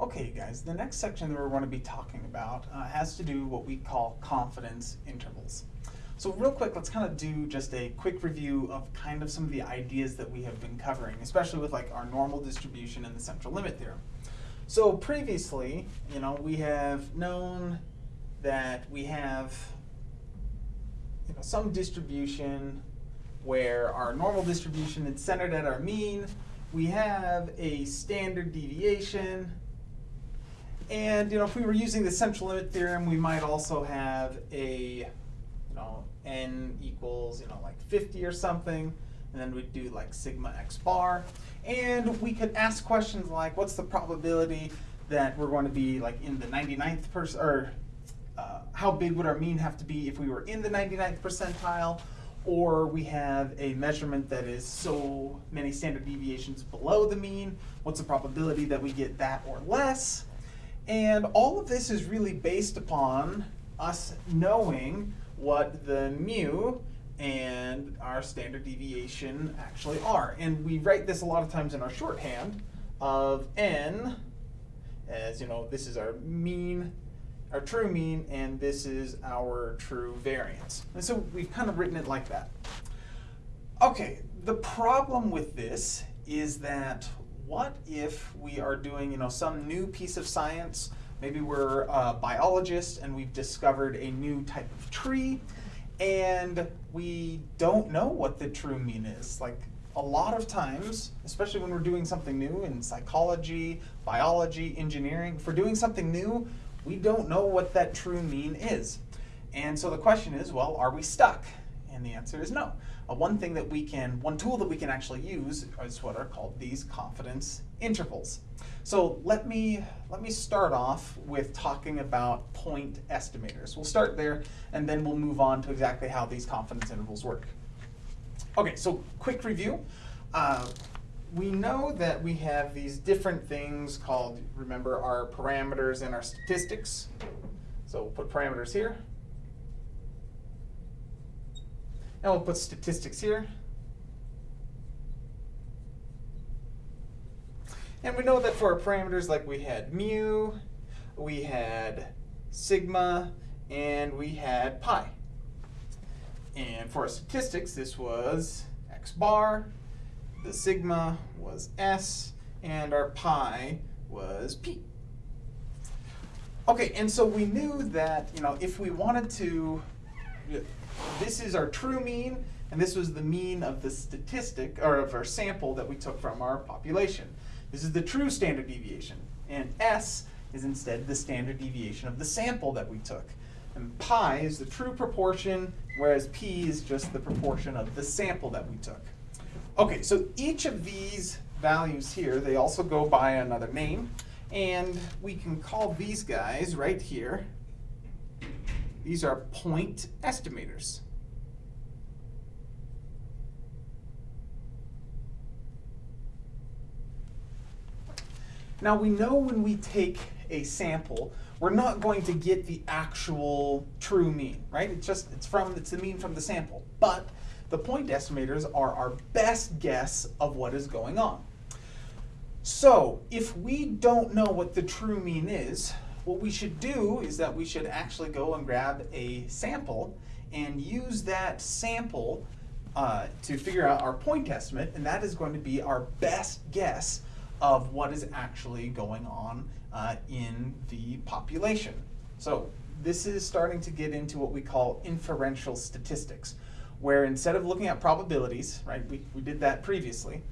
Okay, guys, the next section that we're going to be talking about uh, has to do what we call confidence intervals. So real quick, let's kind of do just a quick review of kind of some of the ideas that we have been covering, especially with like our normal distribution and the central limit theorem. So previously, you know, we have known that we have you know, some distribution where our normal distribution is centered at our mean. We have a standard deviation. And you know, if we were using the central limit theorem, we might also have a you know n equals you know like 50 or something, and then we'd do like sigma x bar. And we could ask questions like, what's the probability that we're going to be like in the 99th percent, or uh, how big would our mean have to be if we were in the 99th percentile? Or we have a measurement that is so many standard deviations below the mean. What's the probability that we get that or less? And all of this is really based upon us knowing what the mu and our standard deviation actually are. And we write this a lot of times in our shorthand of n as, you know, this is our mean, our true mean, and this is our true variance. And so we've kind of written it like that. Okay, the problem with this is that what if we are doing, you know, some new piece of science, maybe we're a biologist and we've discovered a new type of tree, and we don't know what the true mean is. Like a lot of times, especially when we're doing something new in psychology, biology, engineering, we're doing something new, we don't know what that true mean is. And so the question is, well, are we stuck? And the answer is no. Uh, one thing that we can, one tool that we can actually use is what are called these confidence intervals. So let me, let me start off with talking about point estimators. We'll start there and then we'll move on to exactly how these confidence intervals work. Okay, so quick review. Uh, we know that we have these different things called, remember, our parameters and our statistics. So we'll put parameters here. And we'll put statistics here. And we know that for our parameters, like we had mu, we had sigma, and we had pi. And for our statistics, this was x bar, the sigma was s, and our pi was p. Okay, and so we knew that, you know, if we wanted to, this is our true mean, and this was the mean of the statistic, or of our sample that we took from our population. This is the true standard deviation, and s is instead the standard deviation of the sample that we took. And pi is the true proportion, whereas p is just the proportion of the sample that we took. Okay, so each of these values here, they also go by another name. And we can call these guys right here, these are point estimators. Now we know when we take a sample, we're not going to get the actual true mean, right? It's just, it's from, it's the mean from the sample. But the point estimators are our best guess of what is going on. So if we don't know what the true mean is, what we should do is that we should actually go and grab a sample and use that sample uh, to figure out our point estimate, and that is going to be our best guess of what is actually going on uh, in the population. So this is starting to get into what we call inferential statistics, where instead of looking at probabilities, right, we, we did that previously,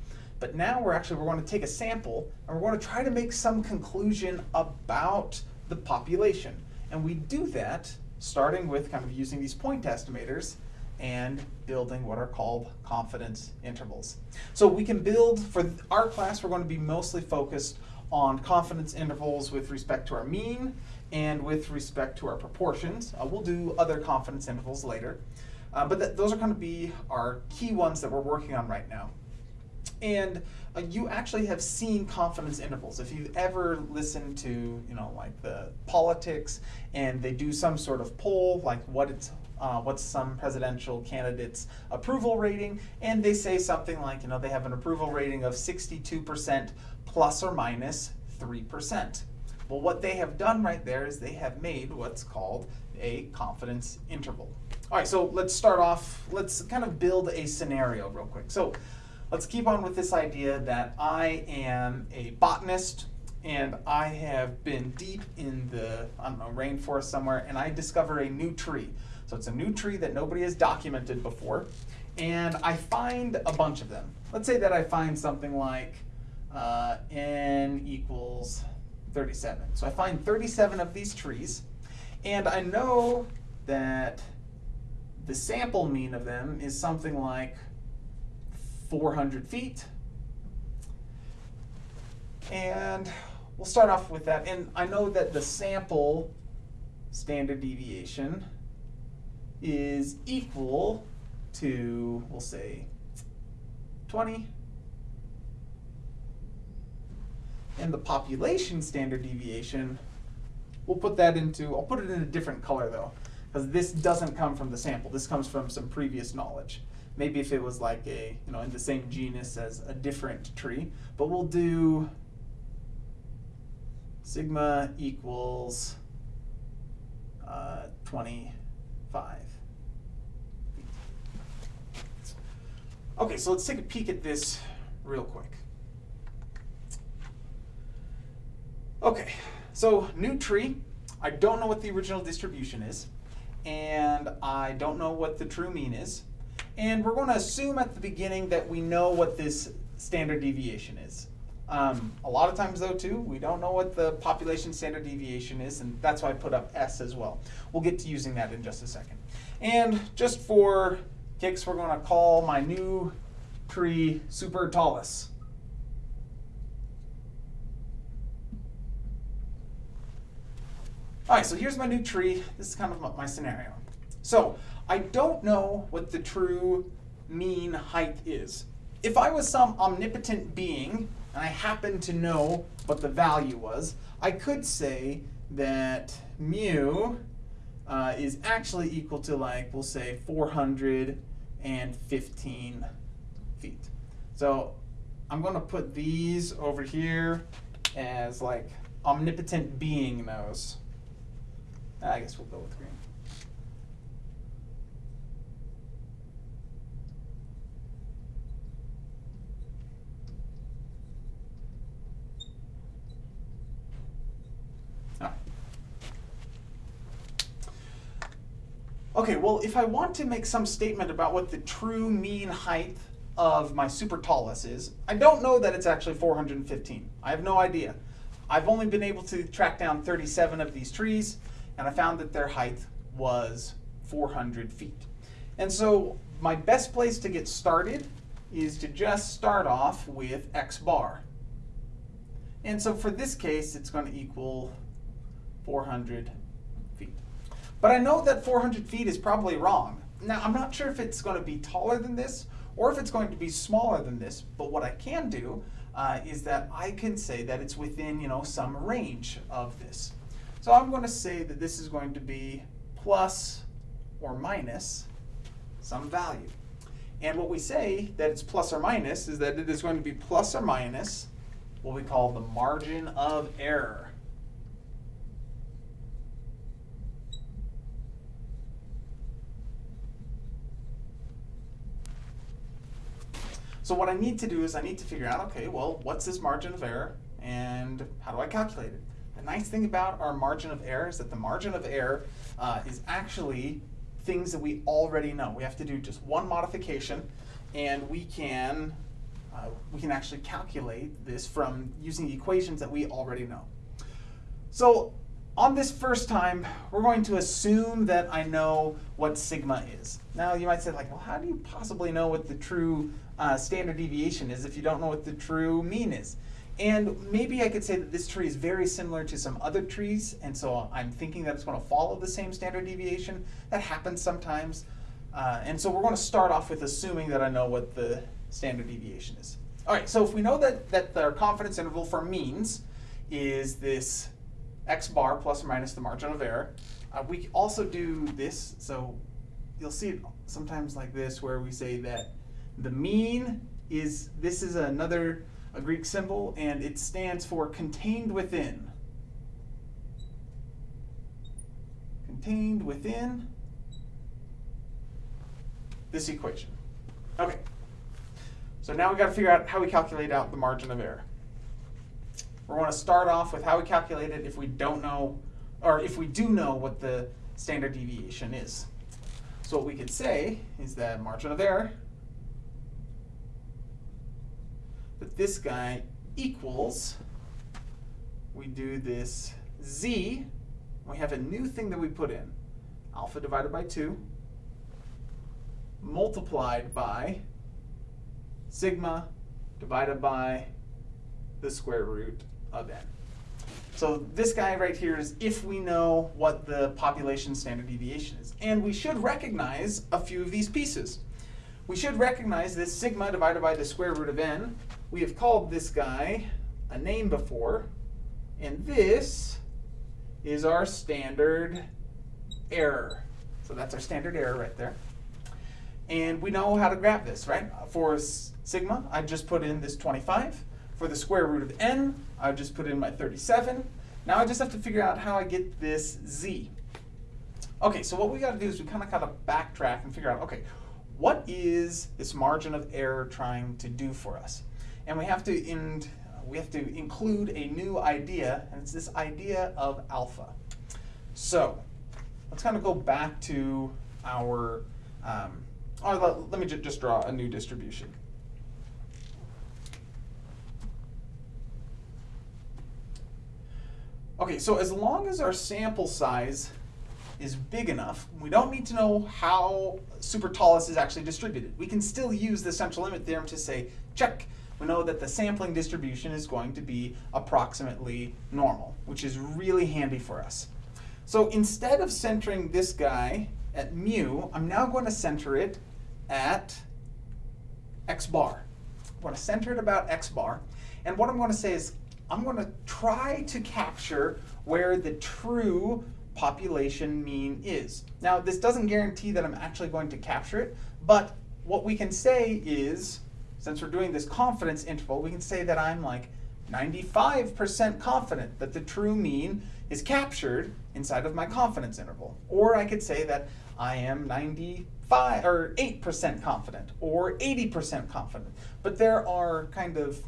but now we're actually, we're going to take a sample and we're going to try to make some conclusion about the population. And we do that starting with kind of using these point estimators and building what are called confidence intervals. So we can build, for our class, we're going to be mostly focused on confidence intervals with respect to our mean and with respect to our proportions. Uh, we'll do other confidence intervals later. Uh, but th those are going to be our key ones that we're working on right now. And you actually have seen confidence intervals. If you've ever listened to, you know, like the politics and they do some sort of poll, like what it's, uh, what's some presidential candidate's approval rating, and they say something like, you know, they have an approval rating of 62% plus or minus 3%. Well, what they have done right there is they have made what's called a confidence interval. All right, so let's start off, let's kind of build a scenario real quick. So let's keep on with this idea that I am a botanist and I have been deep in the, I don't know, rainforest somewhere and I discover a new tree. So it's a new tree that nobody has documented before and I find a bunch of them. Let's say that I find something like uh, n equals 37. So I find 37 of these trees, and I know that the sample mean of them is something like 400 feet. And we'll start off with that. And I know that the sample standard deviation is equal to, we'll say, 20 and the population standard deviation, we'll put that into, I'll put it in a different color though, because this doesn't come from the sample. This comes from some previous knowledge. Maybe if it was like a, you know, in the same genus as a different tree, but we'll do sigma equals uh, 25. Okay, so let's take a peek at this real quick. Okay, so new tree. I don't know what the original distribution is, and I don't know what the true mean is. And we're going to assume at the beginning that we know what this standard deviation is. Um, a lot of times though too, we don't know what the population standard deviation is, and that's why I put up S as well. We'll get to using that in just a second. And just for kicks, we're going to call my new tree Super Tallus. All right, so here's my new tree. This is kind of my scenario. So I don't know what the true mean height is. If I was some omnipotent being and I happened to know what the value was, I could say that mu uh, is actually equal to like, we'll say 415 feet. So I'm gonna put these over here as like omnipotent being knows. I guess we'll go with green. Okay, well, if I want to make some statement about what the true mean height of my super tallus is, I don't know that it's actually 415. I have no idea. I've only been able to track down 37 of these trees and I found that their height was 400 feet. And so my best place to get started is to just start off with x bar. And so for this case, it's going to equal 400 feet. But I know that 400 feet is probably wrong. Now, I'm not sure if it's going to be taller than this or if it's going to be smaller than this, but what I can do uh, is that I can say that it's within, you know, some range of this. So I'm going to say that this is going to be plus or minus some value. And what we say that it's plus or minus is that it is going to be plus or minus what we call the margin of error. So what I need to do is I need to figure out, okay, well, what's this margin of error and how do I calculate it? The nice thing about our margin of error is that the margin of error uh, is actually things that we already know. We have to do just one modification and we can, uh, we can actually calculate this from using equations that we already know. So on this first time, we're going to assume that I know what sigma is. Now you might say like, well, how do you possibly know what the true uh, standard deviation is if you don't know what the true mean is? And maybe I could say that this tree is very similar to some other trees, and so I'm thinking that it's going to follow the same standard deviation. That happens sometimes. Uh, and so we're going to start off with assuming that I know what the standard deviation is. All right, so if we know that, that our confidence interval for means is this x bar plus or minus the margin of error, uh, we also do this. So you'll see it sometimes like this where we say that the mean is, this is another a Greek symbol, and it stands for contained within. contained within this equation. Okay. So now we got to figure out how we calculate out the margin of error. We want to start off with how we calculate it if we don't know, or if we do know what the standard deviation is. So what we could say is that margin of error, that this guy equals, we do this z, we have a new thing that we put in, alpha divided by 2, multiplied by sigma divided by the square root of n. So this guy right here is if we know what the population standard deviation is. And we should recognize a few of these pieces. We should recognize this sigma divided by the square root of n. We have called this guy a name before. And this is our standard error. So that's our standard error right there. And we know how to grab this, right? For sigma, I just put in this 25. For the square root of n, I've just put in my 37. Now I just have to figure out how I get this z. Okay, so what we got to do is we kind of got to backtrack and figure out, okay, what is this margin of error trying to do for us? And we have to in, we have to include a new idea, and it's this idea of alpha. So let's kind of go back to our, um, or let, let me just draw a new distribution. Okay, so as long as our sample size is big enough, we don't need to know how super-tallest is actually distributed. We can still use the central limit theorem to say, check, we know that the sampling distribution is going to be approximately normal, which is really handy for us. So instead of centering this guy at mu, I'm now going to center it at x bar. I'm going to center it about x bar. And what I'm going to say is I'm going to try to capture where the true population mean is. Now, this doesn't guarantee that I'm actually going to capture it, but what we can say is, since we're doing this confidence interval, we can say that I'm like 95% confident that the true mean is captured inside of my confidence interval. Or I could say that I am 95 or 8% confident or 80% confident. But there are kind of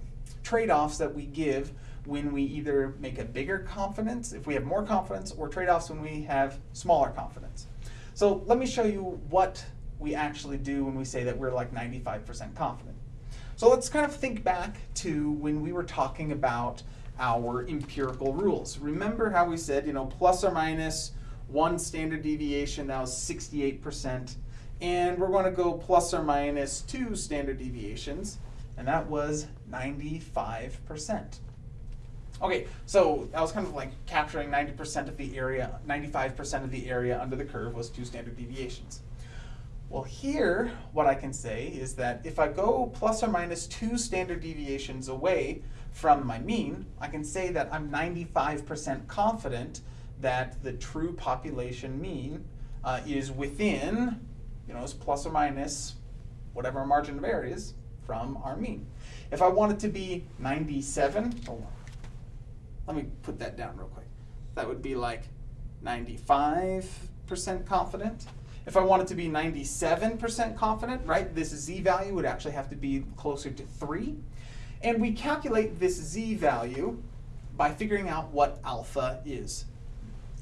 trade-offs that we give when we either make a bigger confidence, if we have more confidence, or trade-offs when we have smaller confidence. So let me show you what we actually do when we say that we're like 95% confident. So let's kind of think back to when we were talking about our empirical rules. Remember how we said, you know, plus or minus one standard deviation, that was 68%. And we're going to go plus or minus two standard deviations, and that was 95%. Okay, so I was kind of like capturing 90% of the area, 95% of the area under the curve was two standard deviations. Well here, what I can say is that if I go plus or minus two standard deviations away from my mean, I can say that I'm 95% confident that the true population mean uh, is within, you know, is plus or minus whatever margin of error is from our mean. If I want it to be 97, hold on. Let me put that down real quick. That would be like 95% confident. If I wanted to be 97% confident, right, this z value would actually have to be closer to 3. And we calculate this z value by figuring out what alpha is.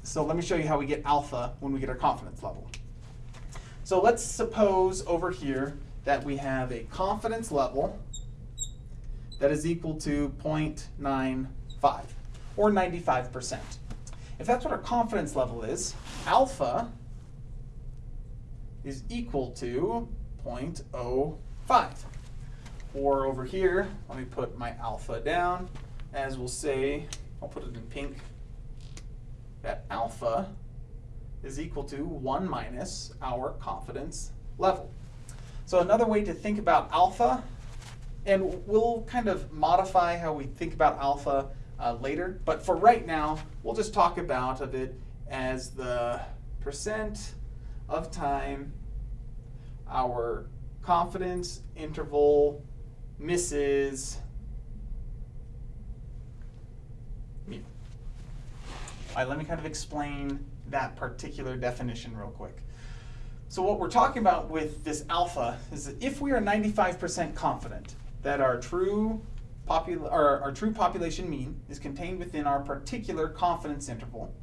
So let me show you how we get alpha when we get our confidence level. So let's suppose over here that we have a confidence level that is equal to 0.95 or 95%. If that's what our confidence level is, alpha is equal to 0.05. Or over here, let me put my alpha down, as we'll say, I'll put it in pink, that alpha is equal to 1 minus our confidence level. So another way to think about alpha, and we'll kind of modify how we think about alpha uh, later. But for right now, we'll just talk about of it as the percent of time our confidence interval misses. All right, let me kind of explain that particular definition real quick. So what we're talking about with this alpha is that if we are 95% confident that our true our, our true population mean is contained within our particular confidence interval,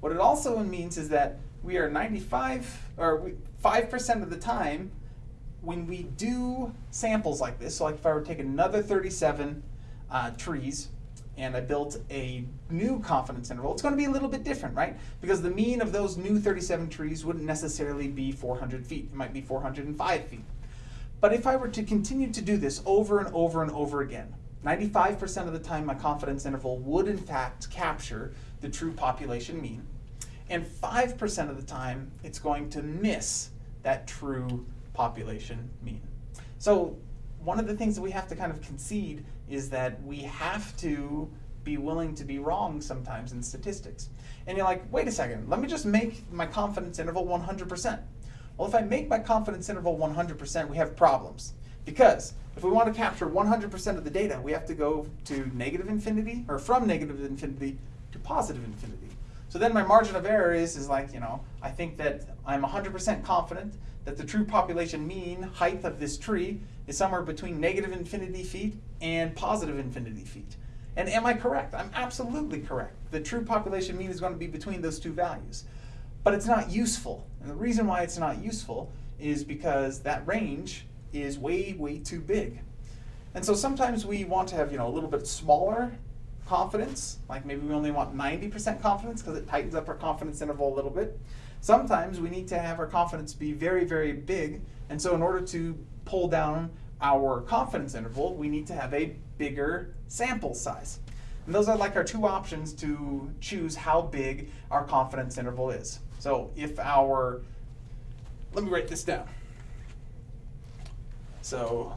what it also means is that we are 95 or 5% of the time when we do samples like this, so like if I were to take another 37 uh, trees and I built a new confidence interval, it's going to be a little bit different, right? Because the mean of those new 37 trees wouldn't necessarily be 400 feet. It might be 405 feet. But if I were to continue to do this over and over and over again, 95% of the time my confidence interval would in fact capture the true population mean, and 5% of the time it's going to miss that true population mean. So one of the things that we have to kind of concede is that we have to be willing to be wrong sometimes in statistics. And you're like, wait a second, let me just make my confidence interval 100%. Well, if I make my confidence interval 100%, we have problems. Because if we want to capture 100% of the data, we have to go to negative infinity, or from negative infinity to positive infinity. So then my margin of error is, is like, you know, I think that I'm 100% confident that the true population mean height of this tree is somewhere between negative infinity feet and positive infinity feet. And am I correct? I'm absolutely correct. The true population mean is going to be between those two values. But it's not useful. And the reason why it's not useful is because that range is way, way too big. And so sometimes we want to have you know, a little bit smaller confidence, like maybe we only want 90% confidence because it tightens up our confidence interval a little bit. Sometimes we need to have our confidence be very, very big, and so in order to pull down our confidence interval, we need to have a bigger sample size. And those are like our two options to choose how big our confidence interval is. So if our, let me write this down. So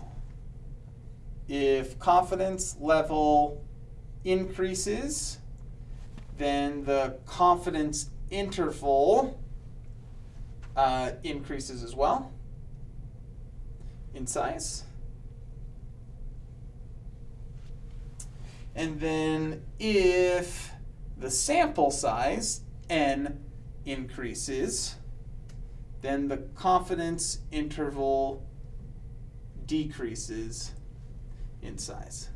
if confidence level increases, then the confidence interval uh, increases as well in size. And then if the sample size, n, increases, then the confidence interval decreases in size.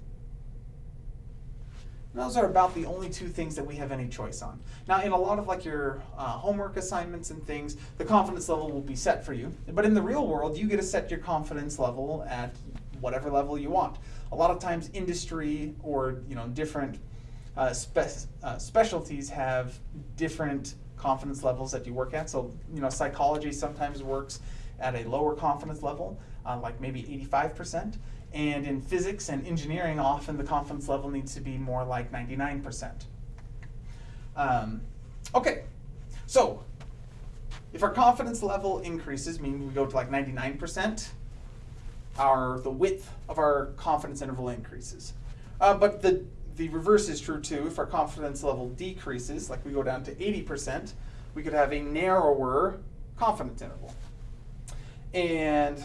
Those are about the only two things that we have any choice on. Now, in a lot of like your uh, homework assignments and things, the confidence level will be set for you. But in the real world, you get to set your confidence level at whatever level you want. A lot of times, industry or you know different uh, spe uh, specialties have different confidence levels that you work at. So you know, psychology sometimes works at a lower confidence level, uh, like maybe 85%. And in physics and engineering, often the confidence level needs to be more like 99%. Um, okay, so if our confidence level increases, meaning we go to like 99%, our the width of our confidence interval increases. Uh, but the, the reverse is true too. If our confidence level decreases, like we go down to 80%, we could have a narrower confidence interval. And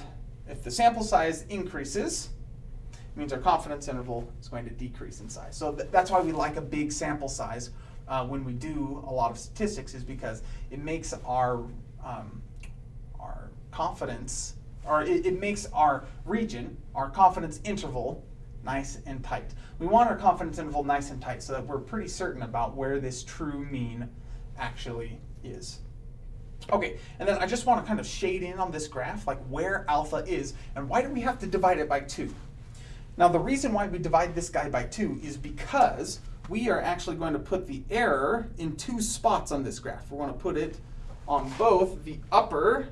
if the sample size increases, it means our confidence interval is going to decrease in size. So th that's why we like a big sample size uh, when we do a lot of statistics is because it makes our, um, our confidence, or it, it makes our region, our confidence interval, nice and tight. We want our confidence interval nice and tight so that we're pretty certain about where this true mean actually is. Okay, and then I just want to kind of shade in on this graph, like where alpha is, and why do we have to divide it by 2? Now the reason why we divide this guy by 2 is because we are actually going to put the error in two spots on this graph. We're going to put it on both the upper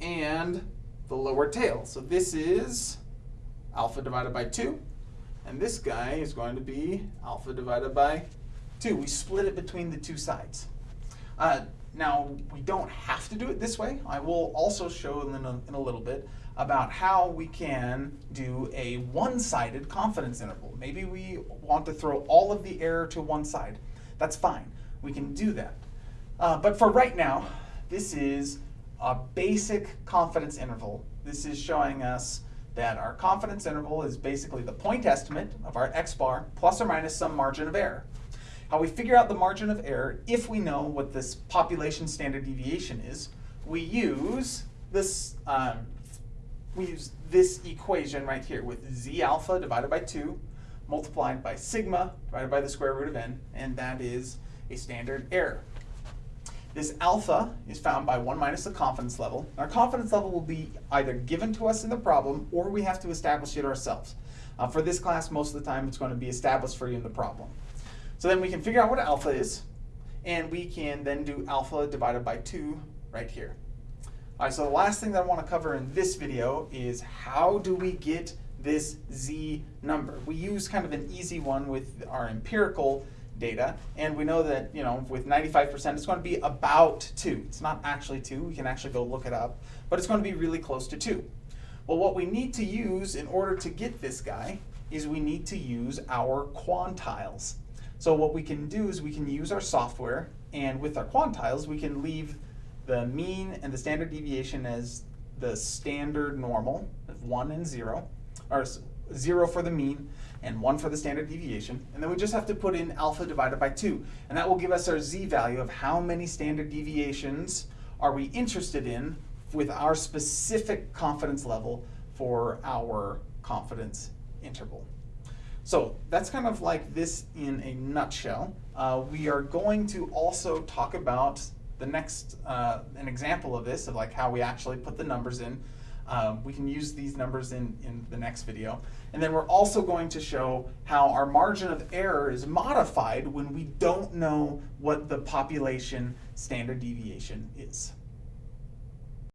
and the lower tail. So this is alpha divided by 2, and this guy is going to be alpha divided by 2. We split it between the two sides. Uh, now, we don't have to do it this way. I will also show in a, in a little bit about how we can do a one-sided confidence interval. Maybe we want to throw all of the error to one side. That's fine. We can do that. Uh, but for right now, this is a basic confidence interval. This is showing us that our confidence interval is basically the point estimate of our x bar plus or minus some margin of error. How we figure out the margin of error if we know what this population standard deviation is. We use this, um, we use this equation right here with z alpha divided by 2 multiplied by sigma divided by the square root of n, and that is a standard error. This alpha is found by 1 minus the confidence level. Our confidence level will be either given to us in the problem or we have to establish it ourselves. Uh, for this class, most of the time it's going to be established for you in the problem. So then we can figure out what alpha is, and we can then do alpha divided by 2 right here. All right, so the last thing that I want to cover in this video is how do we get this z number? We use kind of an easy one with our empirical data, and we know that you know with 95% it's going to be about 2. It's not actually 2, we can actually go look it up, but it's going to be really close to 2. Well, what we need to use in order to get this guy is we need to use our quantiles. So what we can do is we can use our software, and with our quantiles we can leave the mean and the standard deviation as the standard normal, of 1 and 0, or 0 for the mean, and 1 for the standard deviation. And then we just have to put in alpha divided by 2. And that will give us our z value of how many standard deviations are we interested in with our specific confidence level for our confidence interval. So that's kind of like this in a nutshell. Uh, we are going to also talk about the next, uh, an example of this, of like how we actually put the numbers in. Um, we can use these numbers in, in the next video. And then we're also going to show how our margin of error is modified when we don't know what the population standard deviation is.